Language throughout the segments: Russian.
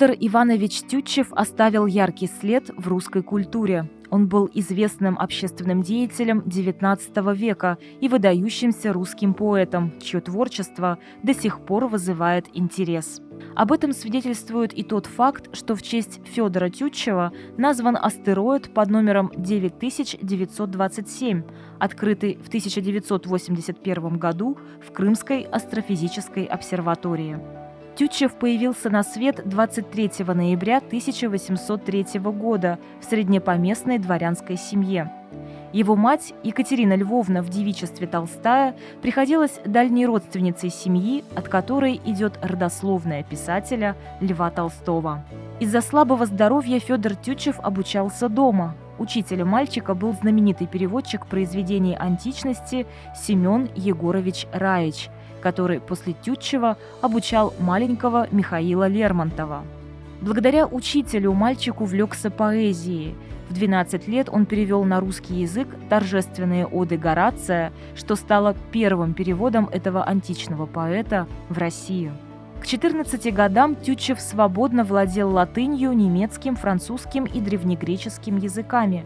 Федор Иванович Тютчев оставил яркий след в русской культуре. Он был известным общественным деятелем XIX века и выдающимся русским поэтом, чье творчество до сих пор вызывает интерес. Об этом свидетельствует и тот факт, что в честь Федора Тютчева назван астероид под номером 9927, открытый в 1981 году в Крымской астрофизической обсерватории. Тютчев появился на свет 23 ноября 1803 года в среднепоместной дворянской семье. Его мать, Екатерина Львовна в девичестве Толстая, приходилась дальней родственницей семьи, от которой идет родословная писателя Льва Толстого. Из-за слабого здоровья Федор Тютчев обучался дома. Учителем мальчика был знаменитый переводчик произведений античности Семен Егорович Раич, который после Тютчева обучал маленького Михаила Лермонтова. Благодаря учителю мальчик увлекся поэзией – в 12 лет он перевел на русский язык торжественные оды Горация, что стало первым переводом этого античного поэта в Россию. К 14 годам Тютчев свободно владел латынью, немецким, французским и древнегреческим языками.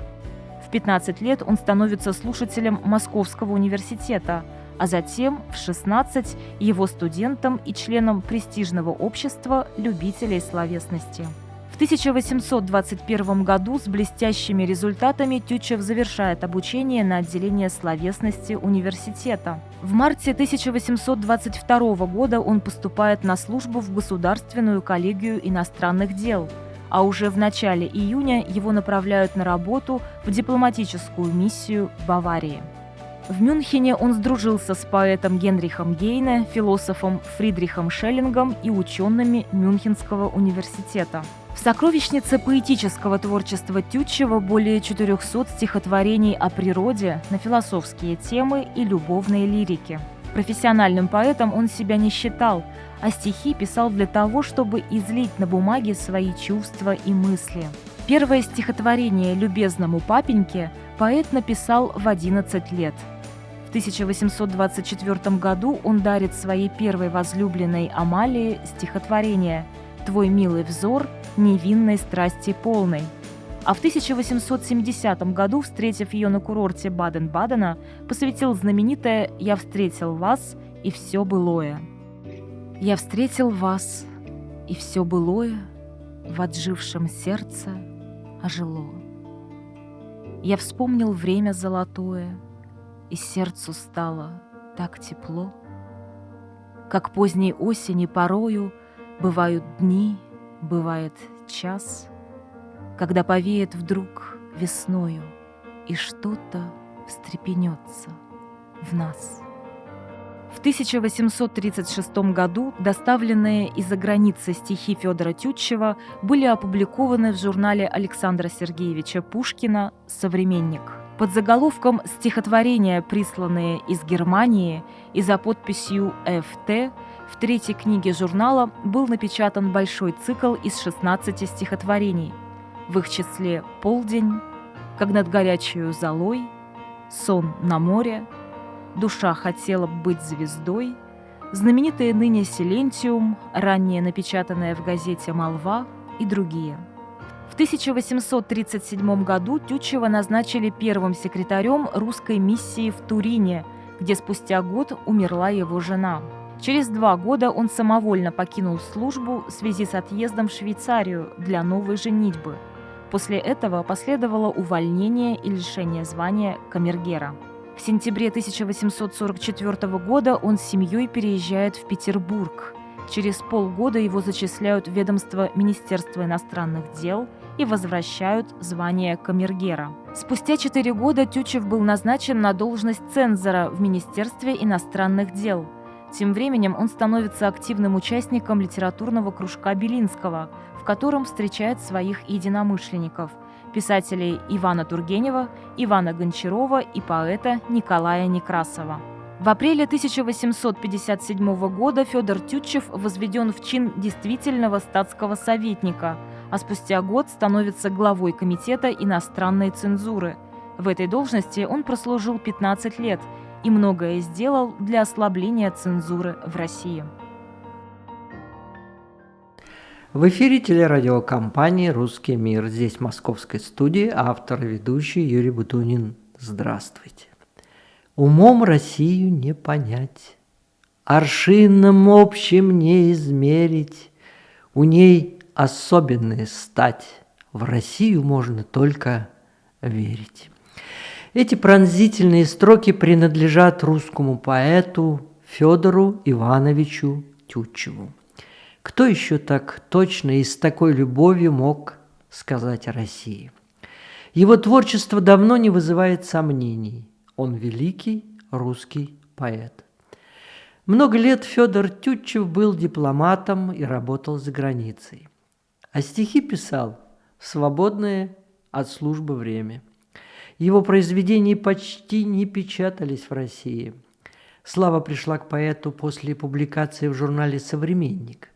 В 15 лет он становится слушателем Московского университета, а затем в 16 его студентом и членом престижного общества любителей словесности. В 1821 году с блестящими результатами Тютчев завершает обучение на отделение словесности университета. В марте 1822 года он поступает на службу в Государственную коллегию иностранных дел, а уже в начале июня его направляют на работу в дипломатическую миссию в Баварии. В Мюнхене он сдружился с поэтом Генрихом Гейне, философом Фридрихом Шеллингом и учеными Мюнхенского университета. В сокровищнице поэтического творчества Тютчева более 400 стихотворений о природе на философские темы и любовные лирики. Профессиональным поэтом он себя не считал, а стихи писал для того, чтобы излить на бумаге свои чувства и мысли. Первое стихотворение «Любезному папеньке» поэт написал в 11 лет – 1824 году он дарит своей первой возлюбленной Амалии стихотворение «Твой милый взор невинной страсти полной». А в 1870 году, встретив ее на курорте Баден-Бадена, посвятил знаменитое «Я встретил вас, и все былое». «Я встретил вас, и все былое в отжившем сердце ожило. Я вспомнил время золотое — и сердцу стало так тепло. Как поздней осени порою бывают дни, бывает час, когда повеет вдруг весною, и что-то встрепенется в нас. В 1836 году доставленные из-за границы стихи Федора Тютчева были опубликованы в журнале Александра Сергеевича Пушкина «Современник». Под заголовком «Стихотворения, присланные из Германии» и за подписью «ФТ» в третьей книге журнала был напечатан большой цикл из 16 стихотворений. В их числе «Полдень», «Как над горячую золой», «Сон на море», «Душа хотела быть звездой», знаменитые ныне «Силентиум», ранее напечатанная в газете «Молва» и другие – в 1837 году Тютчева назначили первым секретарем русской миссии в Турине, где спустя год умерла его жена. Через два года он самовольно покинул службу в связи с отъездом в Швейцарию для новой женитьбы. После этого последовало увольнение и лишение звания камергера. В сентябре 1844 года он с семьей переезжает в Петербург. Через полгода его зачисляют в ведомство Министерства иностранных дел – и возвращают звание камергера. Спустя четыре года Тютчев был назначен на должность цензора в Министерстве иностранных дел. Тем временем он становится активным участником литературного кружка Белинского, в котором встречает своих единомышленников – писателей Ивана Тургенева, Ивана Гончарова и поэта Николая Некрасова. В апреле 1857 года Федор Тютчев возведен в чин действительного статского советника – а спустя год становится главой Комитета иностранной цензуры. В этой должности он прослужил 15 лет и многое сделал для ослабления цензуры в России. В эфире телерадиокомпании «Русский мир». Здесь в московской студии автор и ведущий Юрий Бутунин. Здравствуйте. Умом Россию не понять, Аршином общим не измерить, У ней особенная стать, В Россию можно только верить. Эти пронзительные строки принадлежат русскому поэту Федору Ивановичу Тютчеву. Кто еще так точно и с такой любовью мог сказать о России? Его творчество давно не вызывает сомнений. Он великий русский поэт. Много лет Федор Тютчев был дипломатом и работал за границей. А стихи писал в свободное от службы время. Его произведения почти не печатались в России. Слава пришла к поэту после публикации в журнале «Современник»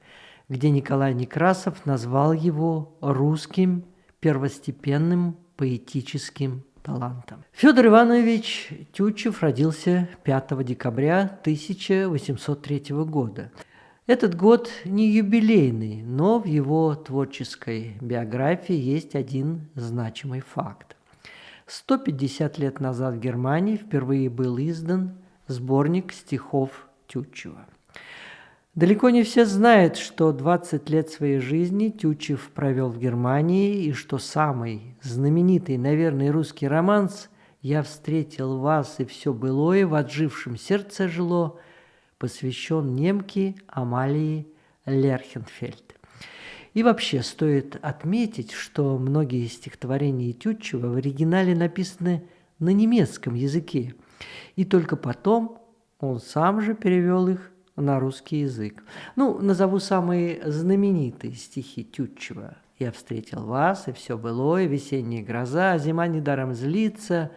где Николай Некрасов назвал его русским первостепенным поэтическим талантом. Федор Иванович Тютчев родился 5 декабря 1803 года. Этот год не юбилейный, но в его творческой биографии есть один значимый факт. 150 лет назад в Германии впервые был издан сборник стихов Тютчева – Далеко не все знают, что 20 лет своей жизни Тютчев провел в Германии и что самый знаменитый, наверное, русский романс «Я встретил вас, и все былое в отжившем сердце жило» посвящен немке Амалии Лерхенфельд. И вообще стоит отметить, что многие стихотворения Тютчева в оригинале написаны на немецком языке, и только потом он сам же перевел их на русский язык. Ну, назову самые знаменитые стихи Тютчева. «Я встретил вас, и все было, и весенняя гроза, а зима недаром злится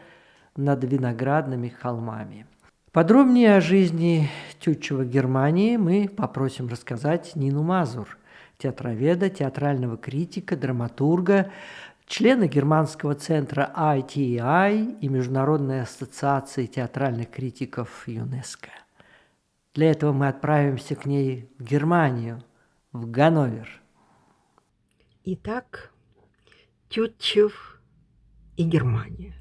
над виноградными холмами». Подробнее о жизни Тютчева Германии мы попросим рассказать Нину Мазур, театроведа, театрального критика, драматурга, члена германского центра ITI и Международной ассоциации театральных критиков ЮНЕСКО. Для этого мы отправимся к ней в Германию, в Ганновер. Итак, Тютчев и Германия.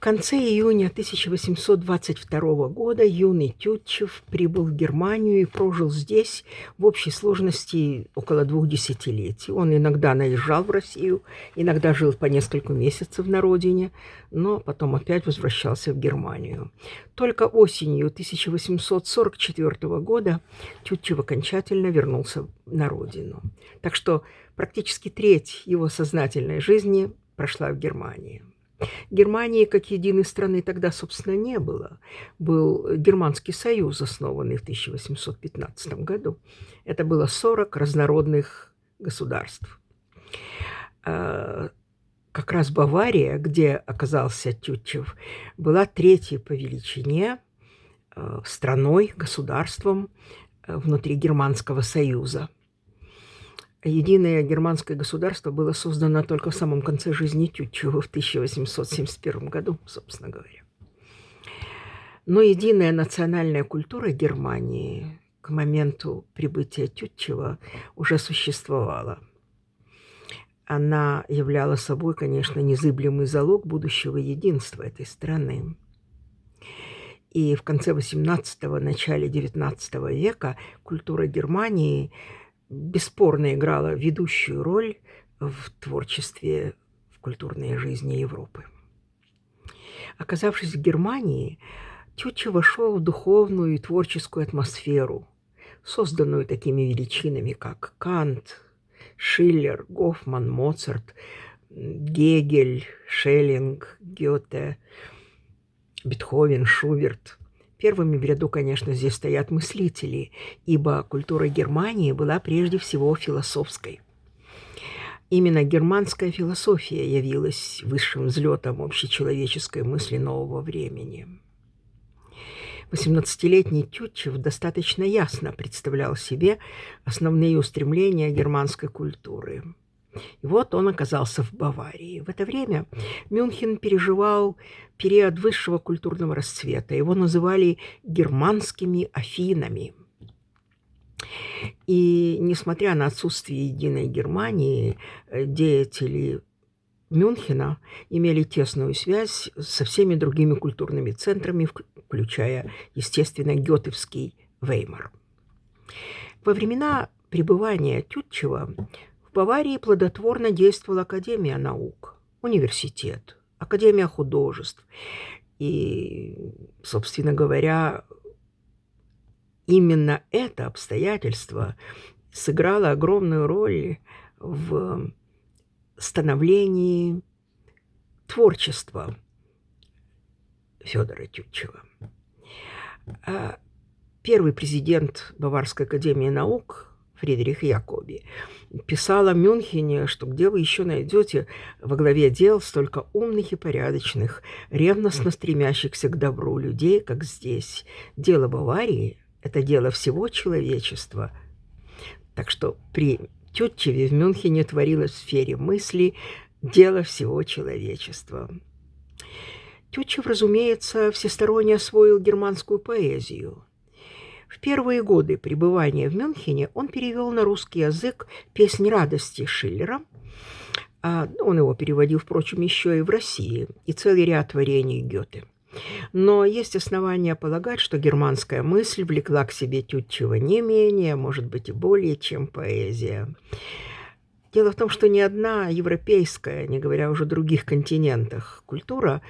Конце июня 1822 года юный Тютчев прибыл в Германию и прожил здесь в общей сложности около двух десятилетий. Он иногда наезжал в Россию, иногда жил по несколько месяцев на родине, но потом опять возвращался в Германию. Только осенью 1844 года Тютчев окончательно вернулся на родину. Так что практически треть его сознательной жизни прошла в Германии. Германии как единой страны тогда, собственно, не было. Был Германский союз, основанный в 1815 году. Это было 40 разнородных государств. А, как раз Бавария, где оказался Тютчев, была третьей по величине а, страной, государством а, внутри Германского союза – Единое германское государство было создано только в самом конце жизни Тютчева в 1871 году, собственно говоря. Но единая национальная культура Германии к моменту прибытия Тютчева уже существовала. Она являла собой, конечно, незыблемый залог будущего единства этой страны. И в конце XVIII – начале XIX века культура Германии – бесспорно играла ведущую роль в творчестве, в культурной жизни Европы. Оказавшись в Германии, Тютчев вошел в духовную и творческую атмосферу, созданную такими величинами, как Кант, Шиллер, Гофман, Моцарт, Гегель, Шеллинг, Гёте, Бетховен, Шуберт – Первыми в ряду, конечно, здесь стоят мыслители, ибо культура Германии была прежде всего философской. Именно германская философия явилась высшим взлетом общечеловеческой мысли нового времени. 18-летний Тютчев достаточно ясно представлял себе основные устремления германской культуры – и вот он оказался в Баварии. В это время Мюнхен переживал период высшего культурного расцвета. Его называли германскими Афинами. И несмотря на отсутствие единой Германии, э, деятели Мюнхена имели тесную связь со всеми другими культурными центрами, включая, естественно, Гетевский Веймар. Во времена пребывания Тютчева в Баварии плодотворно действовала Академия наук, университет, Академия художеств. И, собственно говоря, именно это обстоятельство сыграло огромную роль в становлении творчества Федора Тютчева. А первый президент Баварской академии наук Фридрих Якоби писал о Мюнхене, что где вы еще найдете во главе дел столько умных и порядочных, ревностно стремящихся к добру людей, как здесь. Дело Баварии – это дело всего человечества. Так что при Тютчеве в Мюнхене творилось в сфере мысли дело всего человечества. Тютчев, разумеется, всесторонне освоил германскую поэзию. В первые годы пребывания в Мюнхене он перевел на русский язык «Песнь радости» Шиллера. А, он его переводил, впрочем, еще и в России, и целый ряд творений Гёте. Но есть основания полагать, что германская мысль влекла к себе Тютчева не менее, может быть, и более, чем поэзия. Дело в том, что ни одна европейская, не говоря уже о других континентах, культура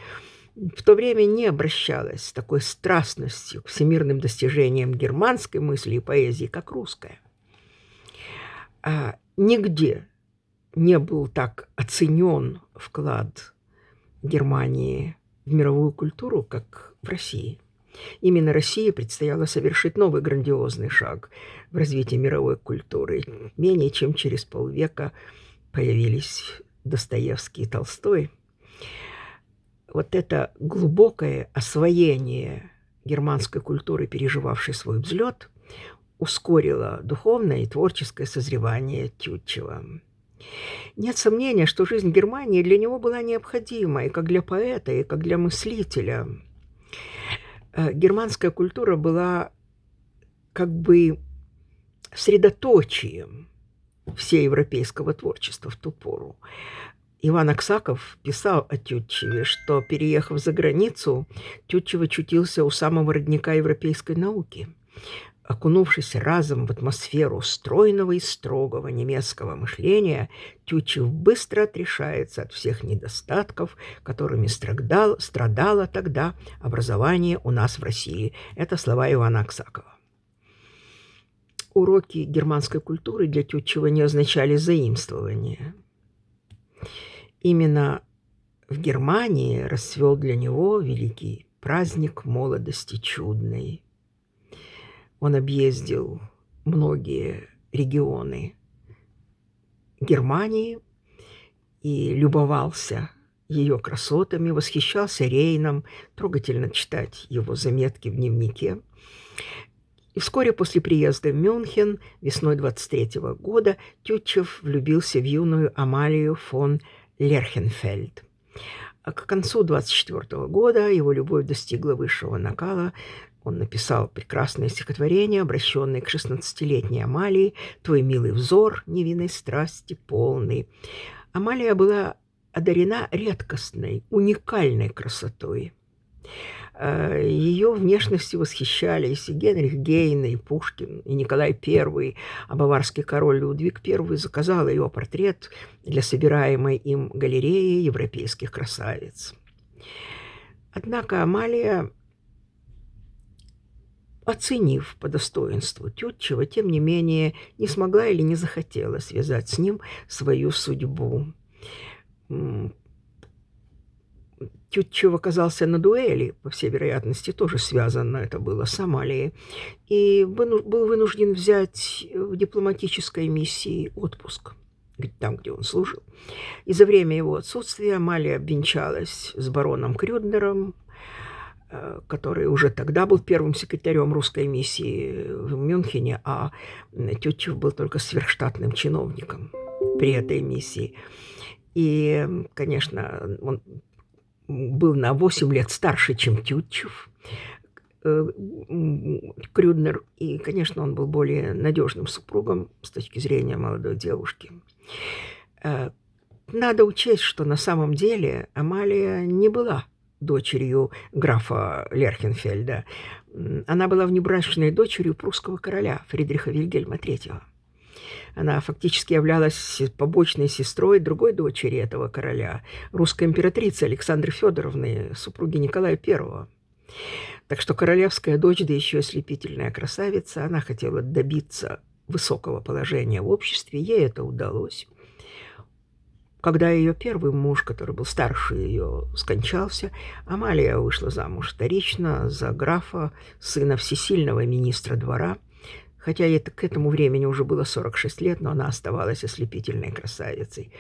в то время не обращалась с такой страстностью к всемирным достижениям германской мысли и поэзии, как русская. А нигде не был так оценен вклад Германии в мировую культуру, как в России. Именно России предстояло совершить новый грандиозный шаг в развитии мировой культуры. Менее чем через полвека появились Достоевский и Толстой. Вот это глубокое освоение германской культуры, переживавшей свой взлет, ускорило духовное и творческое созревание Тютчева. Нет сомнения, что жизнь Германии для него была необходима, и как для поэта, и как для мыслителя. Э, германская культура была как бы средоточием всеевропейского творчества в ту пору. Иван Аксаков писал о Тютчеве, что, переехав за границу, Тютчев очутился у самого родника европейской науки окунувшись разом в атмосферу стройного и строгого немецкого мышления, Тютчев быстро отрешается от всех недостатков, которыми страдал, страдало тогда образование у нас в России. Это слова Ивана Аксакова. Уроки германской культуры для Тютчева не означали заимствование. Именно в Германии расцвел для него великий праздник молодости чудной – он объездил многие регионы Германии и любовался ее красотами, восхищался Рейном, трогательно читать его заметки в дневнике. И вскоре после приезда в Мюнхен весной 23 -го года Тютчев влюбился в юную Амалию фон Лерхенфельд. А к концу 24 -го года его любовь достигла высшего накала, он написал прекрасное стихотворение, обращенное к шестнадцатилетней Амалии «Твой милый взор невинной страсти полный». Амалия была одарена редкостной, уникальной красотой. Э, Ее внешностью восхищались и Генрих Гейн, и Пушкин, и Николай I, а баварский король Людвиг I заказал ее портрет для собираемой им галереи европейских красавиц. Однако Амалия оценив по достоинству Тютчева, тем не менее не смогла или не захотела связать с ним свою судьбу. Тютчев оказался на дуэли, по всей вероятности, тоже связано это было с Амалией, и был вынужден взять в дипломатической миссии отпуск там, где он служил. И за время его отсутствия Амалия обвенчалась с бароном Крюднером, Э, который уже тогда был первым секретарем русской миссии в Мюнхене, а Тютчев был только сверхштатным чиновником при этой миссии. И, конечно, он был на 8 лет старше, чем Тютчев. э, Крюднер, и, конечно, он был более надежным супругом с точки зрения молодой девушки. Э, надо учесть, что на самом деле Амалия не была дочерью графа Лерхенфельда. Она была внебрачной дочерью прусского короля Фридриха Вильгельма III. Она фактически являлась побочной сестрой другой дочери этого короля, русской императрицы Александры Федоровны, супруги Николая I. Так что королевская дочь, да еще ослепительная красавица, она хотела добиться высокого положения в обществе, ей это удалось. Когда ее первый муж, который был старше ее, скончался, Амалия вышла замуж вторично за графа, сына всесильного министра двора – Хотя это, к этому времени уже было 46 лет, но она оставалась ослепительной красавицей.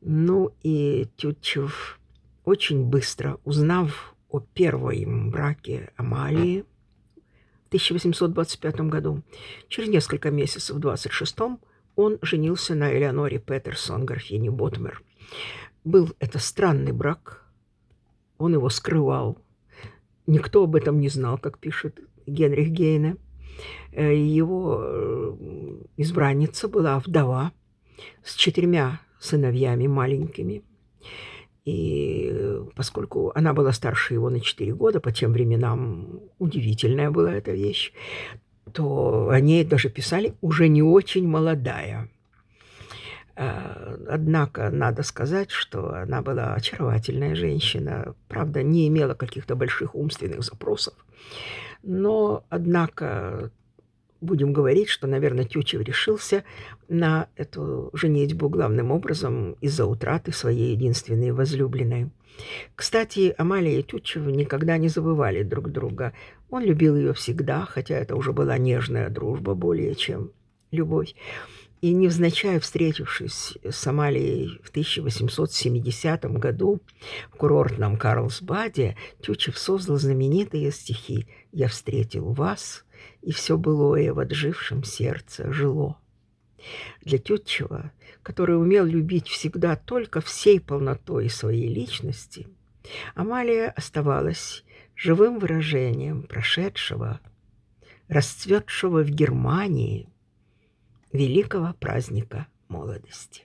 Ну и Тютчев очень быстро, узнав о первом браке Амалии в 1825 году, через несколько месяцев, в 26-м, он женился на Элеоноре Петерсон, графине Ботмер. Был это странный брак, он его скрывал. Никто об этом не знал, как пишет Генрих Гейне. Э, его э, избранница была вдова с четырьмя сыновьями маленькими. И э, поскольку она была старше его на 4 года, по тем временам удивительная была эта вещь, то о ней даже писали уже не очень молодая. Однако надо сказать, что она была очаровательная женщина, правда, не имела каких-то больших умственных запросов. Но, однако, будем говорить, что, наверное, Тютчев решился на эту женитьбу главным образом из-за утраты своей единственной возлюбленной. Кстати, Амалия и Тютчев никогда не забывали друг друга. Он любил ее всегда, хотя это уже была нежная дружба более чем любовь. И невзначай встретившись с Амалией в 1870 году в курортном Карлсбаде, Тютчев создал знаменитые стихи «Я встретил вас, и все былое в отжившем сердце жило». Для Тютчева, который умел любить всегда только всей полнотой своей личности, Амалия оставалась живым выражением прошедшего, расцветшего в Германии – великого праздника молодости.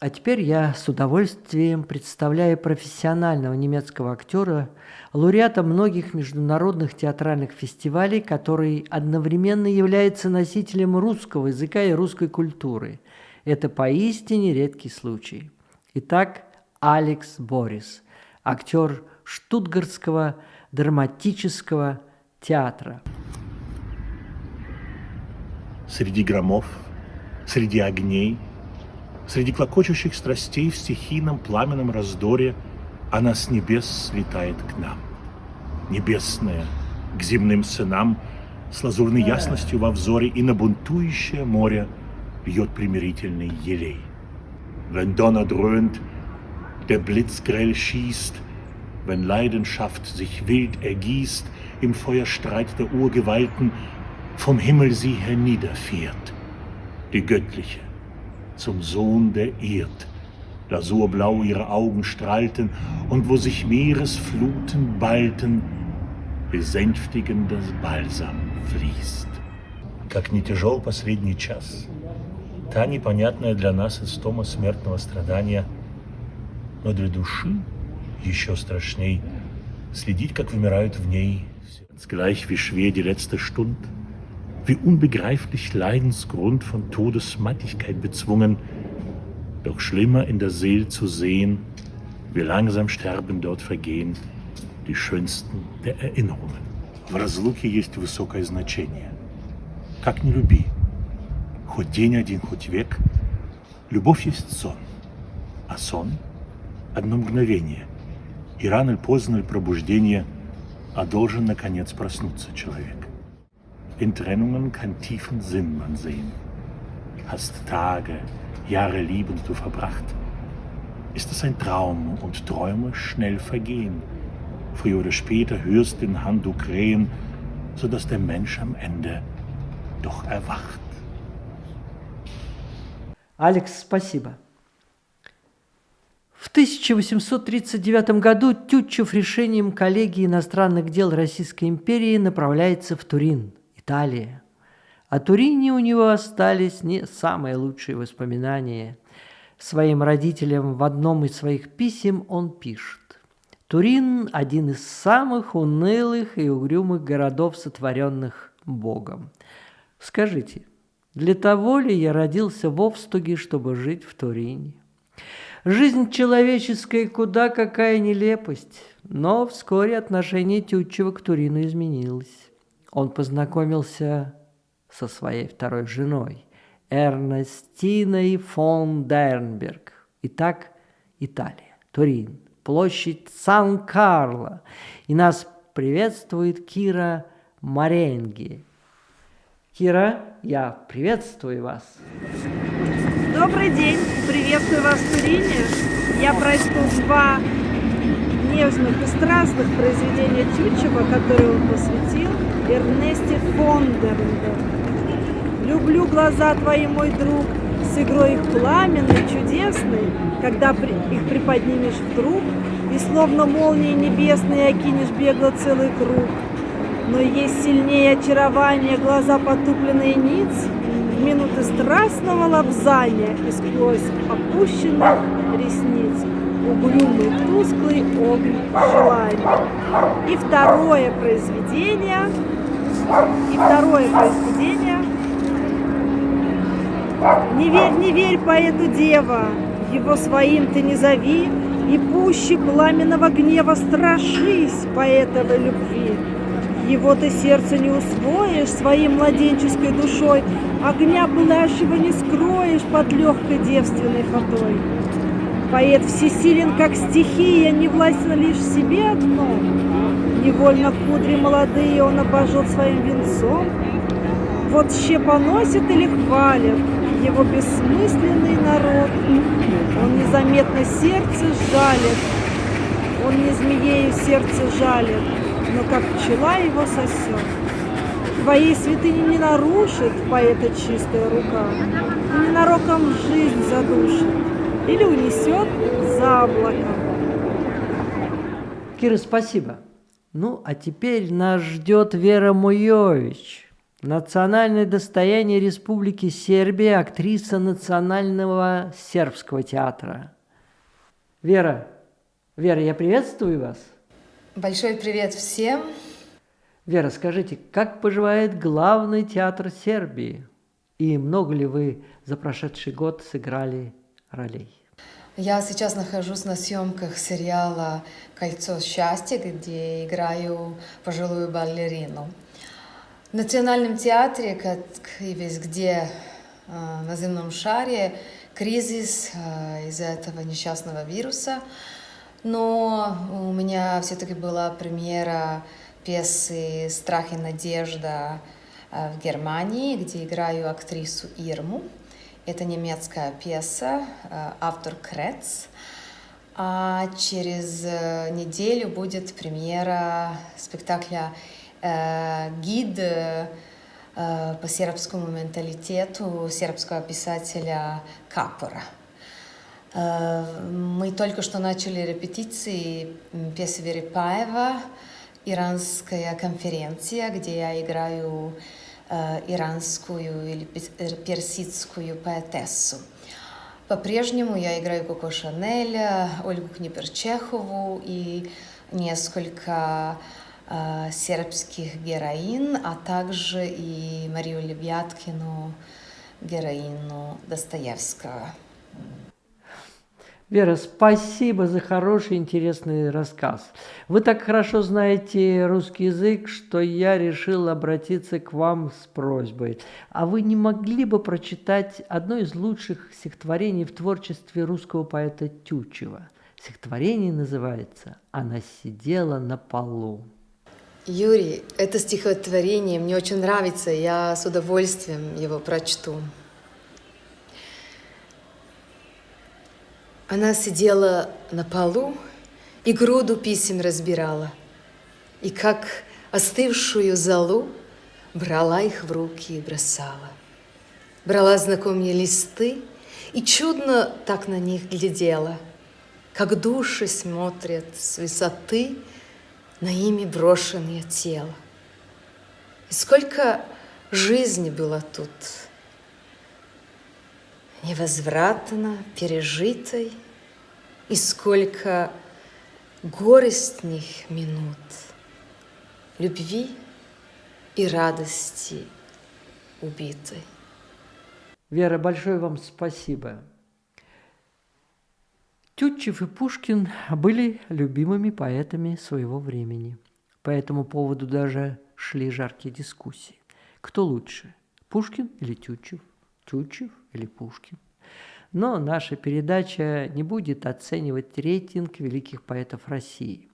А теперь я с удовольствием представляю профессионального немецкого актера, лауреата многих международных театральных фестивалей, который одновременно является носителем русского языка и русской культуры. Это поистине редкий случай. Итак, Алекс Борис, актер Штутгартского драматического театра среди громов, среди огней, среди клокочущих страстей в стихийном пламенном раздоре она с небес слетает к нам. Небесная, к земным сынам, с лазурной ясностью во взоре и на бунтующее море бьет примирительный елей. Wenn Donner dröhnt, der Blitz grell schießt, wenn Leidenschaft sich wild ergießt im Feuerstreit der Urgewalten, vom Himmel sie herniederfährt, die göttliche, zum Sohn der Erd, lasurblau ihre Augen strahlten und wo sich Meeresfluten ballten, besänftigendes Balsam fließt. Как не тяжел последний час, та непонятная для нас истома смертного страдания, но для души еще страшней следить, как вымирают в ней, gleich wie schwer die letzte Stund, wie unbegreiflich Leidensgrund von Todesmattigkeit bezwungen, doch schlimmer in der Seele zu sehen, wie langsam sterben dort vergehen die schönsten der Erinnerungen. В разлуке есть высокое значение. Как не люби, хоть день один, хоть век, любовь есть сон, а сон — одно мгновение, и рано или поздно или пробуждение, а должен, наконец, проснуться человек. In Trennungen kann tiefen Sinn man sehen. Hast Tage, Jahre liebend du verbracht. Ist es ein Traum und Träume schnell vergehen. Früher oder später hörst den Handu krähen, sodass der Mensch am Ende doch erwacht. Алекс, спасибо. В 1839 году Тютчев решением коллегии иностранных дел Российской империи направляется в Турин, Италия. О Турине у него остались не самые лучшие воспоминания. Своим родителям в одном из своих писем он пишет. Турин – один из самых унылых и угрюмых городов, сотворенных Богом. Скажите, для того ли я родился в Овстуге, чтобы жить в Турине? Жизнь человеческая куда какая нелепость. Но вскоре отношение Тютчева к Турину изменилось. Он познакомился со своей второй женой, Эрнестиной фон Дернберг. Итак, Италия, Турин, площадь Сан-Карло. И нас приветствует Кира Маренги. Кира, я приветствую вас. Добрый день! Приветствую вас в Турине. Я прочту два нежных и страстных произведения Тютчева, которые он посвятил Эрнесте Фондернберг. «Люблю глаза твои, мой друг, с игрой их пламенной, чудесной, когда их приподнимешь вдруг, и словно молнии небесные окинешь бегло целый круг. Но есть сильнее очарование глаза потупленные ниц, минуты страстного лобзания и сквозь опущенных ресниц угрюмый тусклый огонь желания. И второе произведение, и второе произведение «Не верь, не верь поэту дева, его своим ты не зови, и пуще пламенного гнева страшись поэтовой любви. Его ты сердце не усвоишь своей младенческой душой, Огня пылающего не скроешь под легкой девственной фатой. Поэт всесилен, как стихия, не властен лишь себе одно. Невольно кудри молодые он обожжет своим венцом. Вот ще поносит или хвалят его бессмысленный народ. Он незаметно сердце жалит, он не змеею сердце жалит, но как пчела его сосет. Твоей святыни не нарушит поэта чистая рука, и ненароком жизнь задушит или унесет за облако. Кира, спасибо. Ну, а теперь нас ждет Вера Муевич, национальное достояние Республики Сербия, актриса Национального сербского театра. Вера, Вера, я приветствую вас. Большой привет всем. Вера, скажите, как поживает главный театр Сербии? И много ли вы за прошедший год сыграли ролей? Я сейчас нахожусь на съемках сериала «Кольцо счастья», где играю пожилую балерину. В Национальном театре, как и везде э, на земном шаре, кризис э, из-за этого несчастного вируса – но у меня все-таки была премьера пьесы «Страх и надежда» э, в Германии, где играю актрису Ирму. Это немецкая пьеса, э, автор Крец. А через э, неделю будет премьера спектакля «Гид» по сербскому менталитету сербского писателя Капора. Э, мы только что начали репетиции пьесы Верипаева «Иранская конференция», где я играю э, иранскую или персидскую поэтессу. По-прежнему я играю Коко Шанель, Ольгу Книперчехову и несколько э, сербских героин, а также и Марию Лебяткину, героину Достоевского. Вера, спасибо за хороший, интересный рассказ. Вы так хорошо знаете русский язык, что я решил обратиться к вам с просьбой. А вы не могли бы прочитать одно из лучших стихотворений в творчестве русского поэта Тютчева? Стихотворение называется «Она сидела на полу». Юрий, это стихотворение мне очень нравится, я с удовольствием его прочту. Она сидела на полу и груду писем разбирала, и как остывшую золу брала их в руки и бросала. Брала знакомые листы и чудно так на них глядела. как души смотрят с высоты на ими брошенное тело. И сколько жизни было тут, невозвратно пережитой, и сколько горестных минут любви и радости убитой. Вера, большое вам спасибо. Тютчев и Пушкин были любимыми поэтами своего времени. По этому поводу даже шли жаркие дискуссии. Кто лучше, Пушкин или Тютчев? Тютчев или Пушкин? Но наша передача не будет оценивать рейтинг великих поэтов России.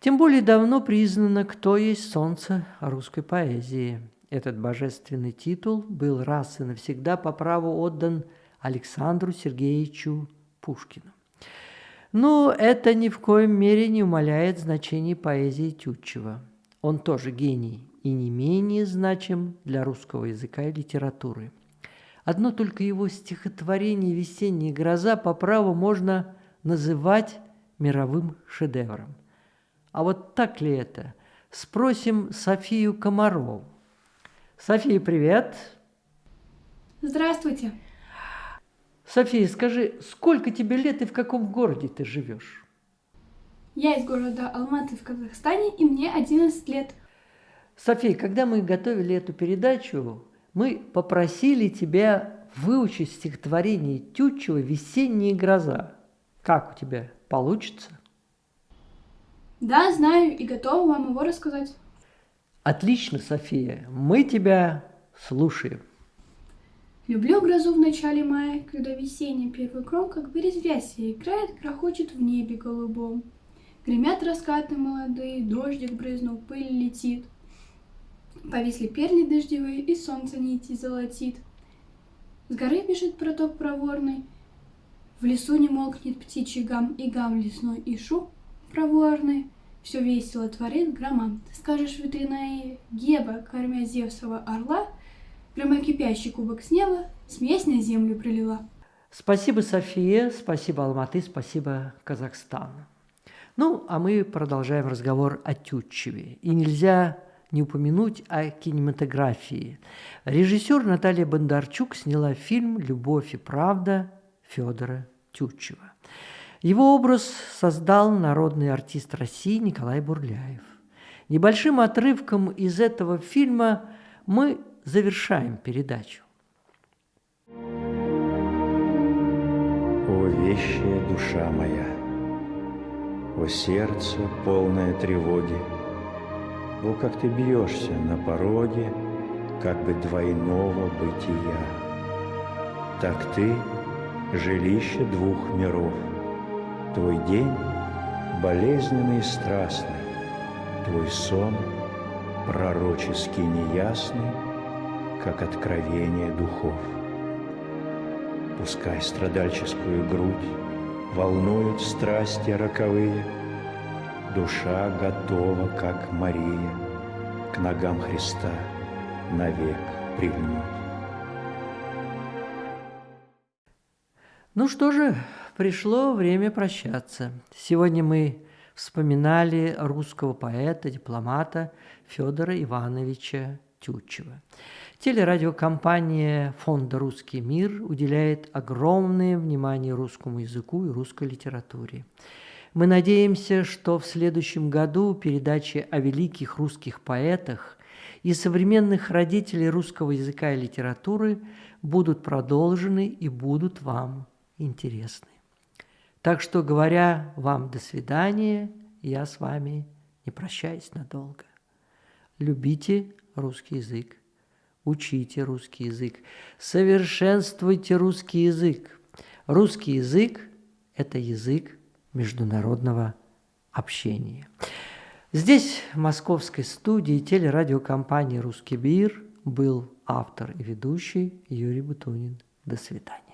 Тем более давно признано, кто есть солнце русской поэзии. Этот божественный титул был раз и навсегда по праву отдан Александру Сергеевичу Пушкину. Но это ни в коем мере не умаляет значение поэзии Тютчева. Он тоже гений и не менее значим для русского языка и литературы. Одно только его стихотворение «Весенняя гроза» по праву можно называть мировым шедевром. А вот так ли это? Спросим Софию Комарову. София, привет! Здравствуйте! София, скажи, сколько тебе лет и в каком городе ты живешь? Я из города Алматы в Казахстане, и мне 11 лет. София, когда мы готовили эту передачу, мы попросили тебя выучить стихотворение Тютчева «Весенняя гроза». Как у тебя получится? Да, знаю и готова вам его рассказать. Отлично, София, мы тебя слушаем. Люблю грозу в начале мая, когда весенний первый кром, как бы резвясь, играет, грохочет в небе голубом. Гремят раскаты молодые, дождик брызнул, пыль летит. Повисли перли дождевые, и солнце нити золотит. С горы бежит проток проворный, в лесу не молкнет птичий гам, и гам лесной, и шу проворный. Все весело творит грома. Ты скажешь, ветряная Геба, кормя Зевсова орла, Прямо кипящий кубок с неба, смесь на землю пролила. Спасибо, София, спасибо, Алматы, спасибо, Казахстан. Ну, а мы продолжаем разговор о Тютчеве. И нельзя не упомянуть о кинематографии. Режиссер Наталья Бондарчук сняла фильм «Любовь и правда» Федора Тютчева. Его образ создал народный артист России Николай Бурляев. Небольшим отрывком из этого фильма мы завершаем передачу. О, вещая душа моя, о сердце, полное тревоги, О, как ты бьешься на пороге, как бы двойного бытия. Так ты — жилище двух миров, Твой день — болезненный и страстный, Твой сон — пророчески неясный, как откровение духов. Пускай страдальческую грудь волнуют страсти роковые, Душа готова, как Мария, к ногам Христа навек прильнуть. Ну что же, пришло время прощаться. Сегодня мы вспоминали русского поэта, дипломата Федора Ивановича Тютчева. Телерадиокомпания Фонда «Русский мир» уделяет огромное внимание русскому языку и русской литературе. Мы надеемся, что в следующем году передачи о великих русских поэтах и современных родителей русского языка и литературы будут продолжены и будут вам интересны. Так что, говоря вам до свидания, я с вами не прощаюсь надолго. Любите русский язык учите русский язык, совершенствуйте русский язык. Русский язык – это язык международного общения. Здесь, в московской студии телерадиокомпании «Русский бир» был автор и ведущий Юрий Бутунин. До свидания.